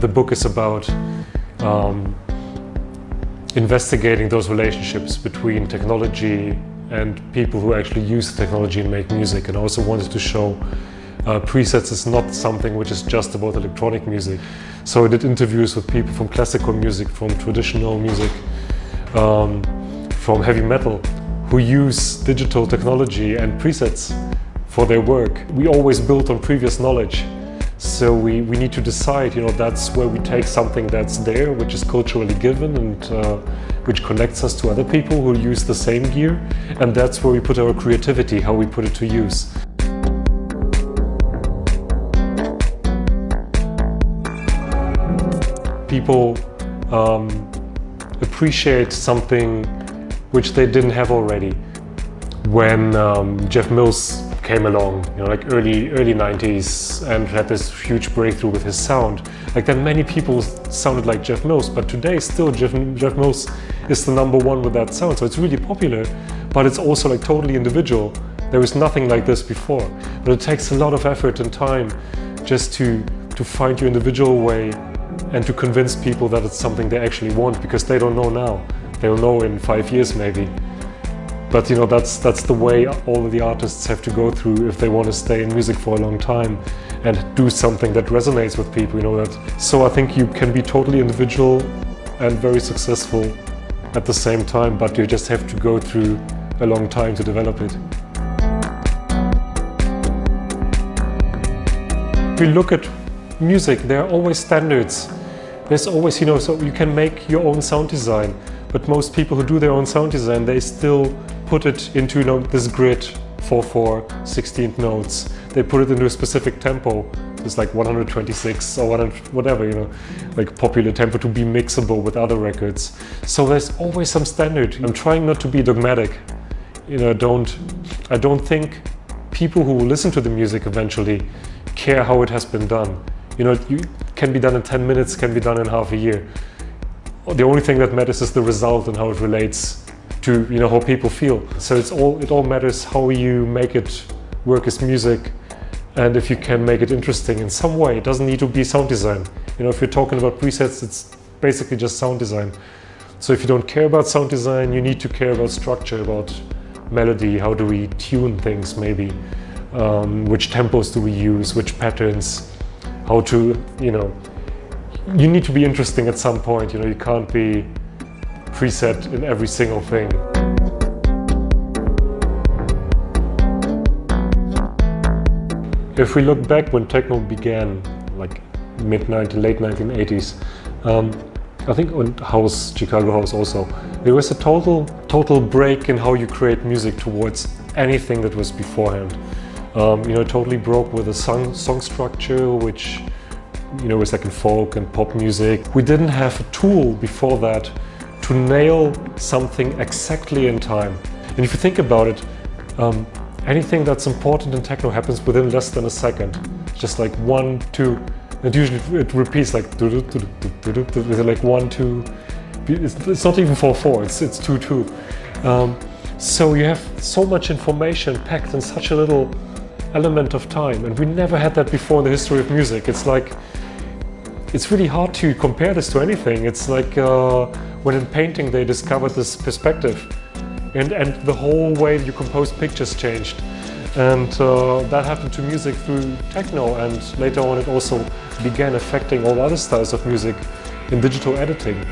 the book is about um, investigating those relationships between technology and people who actually use the technology and make music. And I also wanted to show uh, presets is not something which is just about electronic music. So I did interviews with people from classical music, from traditional music, um, from heavy metal, who use digital technology and presets for their work. We always build on previous knowledge. So we, we need to decide, you know, that's where we take something that's there, which is culturally given and uh, which connects us to other people who use the same gear. And that's where we put our creativity, how we put it to use. People um, appreciate something which they didn't have already. When um, Jeff Mills came along, you know, like early early 90s and had this huge breakthrough with his sound. Like then many people sounded like Jeff Mills, but today still Jeff, Jeff Mills is the number one with that sound. So it's really popular, but it's also like totally individual. There was nothing like this before. But it takes a lot of effort and time just to, to find your individual way and to convince people that it's something they actually want because they don't know now. They'll know in five years maybe. But you know, that's, that's the way all of the artists have to go through if they want to stay in music for a long time and do something that resonates with people, you know that. So I think you can be totally individual and very successful at the same time, but you just have to go through a long time to develop it. If you look at music, there are always standards. There's always, you know, so you can make your own sound design, but most people who do their own sound design, they still put it into, this grid 4-4, 16th notes. They put it into a specific tempo. It's like 126 or 100, whatever, you know, like popular tempo to be mixable with other records. So there's always some standard. I'm trying not to be dogmatic. You know, don't, I don't think people who listen to the music eventually care how it has been done. You know, it can be done in 10 minutes, can be done in half a year. The only thing that matters is the result and how it relates to you know how people feel. So it's all it all matters how you make it work as music and if you can make it interesting in some way. It doesn't need to be sound design. You know, if you're talking about presets, it's basically just sound design. So if you don't care about sound design, you need to care about structure, about melody, how do we tune things maybe, um, which tempos do we use, which patterns, how to, you know, you need to be interesting at some point, you know, you can't be preset in every single thing. If we look back when techno began, like mid 19, late 1980s, um, I think on house, Chicago house also, there was a total, total break in how you create music towards anything that was beforehand. Um, you know, totally broke with a song, song structure, which, you know, was like in folk and pop music. We didn't have a tool before that to nail something exactly in time. And if you think about it, um, anything that's important in techno happens within less than a second. Just like one, two, and usually it repeats like like one, two. It's, not even four, four. It's it's two, two. Um, so you have so much information packed in such a little element of time and we never had that before in the history of music. It's like, it's really hard to compare this to anything. It's like uh, when in painting they discovered this perspective and, and the whole way you compose pictures changed. And uh, that happened to music through techno and later on it also began affecting all other styles of music in digital editing.